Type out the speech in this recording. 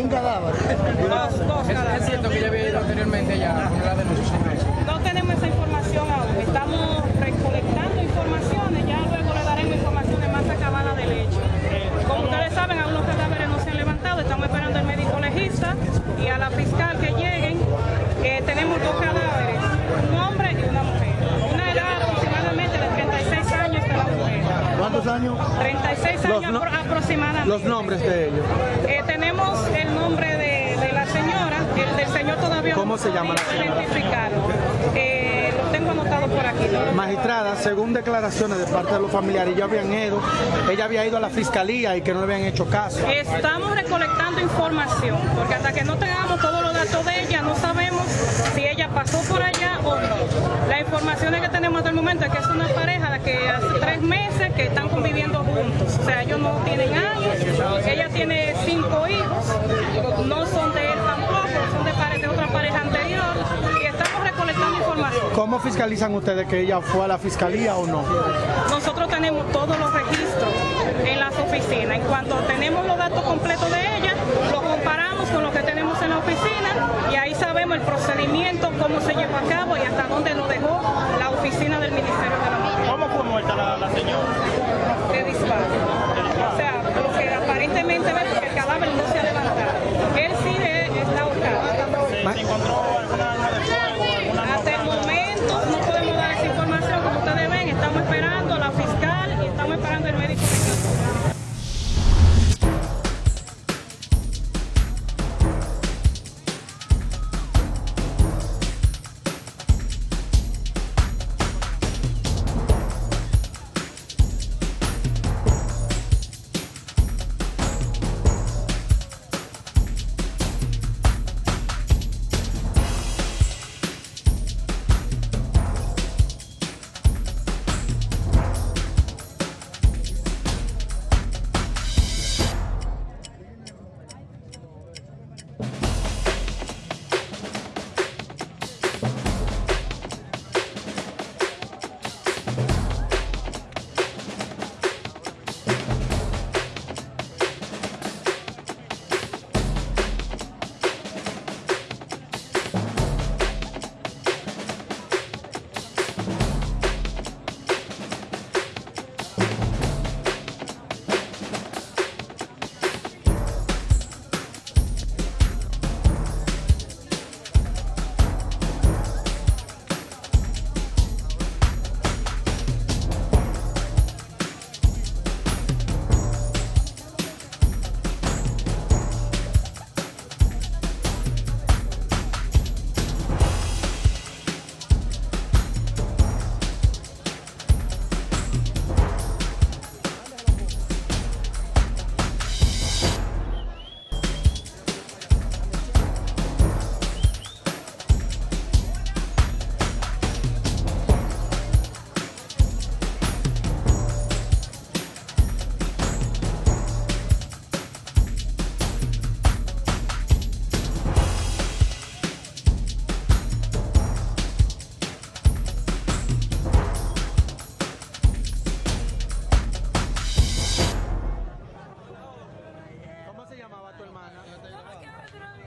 Hay. Dos, dos ¿Es, cadáveres. es cierto que ella había ido anteriormente ya a poner la denuncia sobre eso? No tenemos esa información aún. Estamos recolectando informaciones. Ya luego le daremos informaciones más acabadas del hecho. Como ustedes saben, aún los cadáveres no se han levantado. Estamos esperando al médico legista y a la fiscal que lleguen. Eh, tenemos dos cadáveres, un hombre y una mujer. Una edad aproximadamente de 36 años de la mujer. ¿Cuántos años? 36 Los años no- apro- aproximadamente. Los nombres de ellos. Eh, tenemos el nombre de, de la señora, el del señor todavía ¿Cómo no se llama la podido señora? identificarlo. Eh, lo tengo anotado por aquí. ¿no? Magistrada, según declaraciones de parte de los familiares, ellos habían ido, ella había ido a la fiscalía y que no le habían hecho caso. Estamos recolectando información, porque hasta que no tengamos todos los datos de ella, no sabemos si ella pasó por allá o no. Las informaciones que tenemos hasta el momento es que es una pareja de que hace tres meses que están conviviendo juntos. O sea, ellos no tienen años, ella tiene cinco hijos, no son de él tampoco, son de, pare- de otra pareja anterior, y estamos recolectando información. ¿Cómo fiscalizan ustedes que ella fue a la fiscalía o no? Nosotros tenemos todos los registros en las oficinas. En cuanto tenemos los datos completos de ella,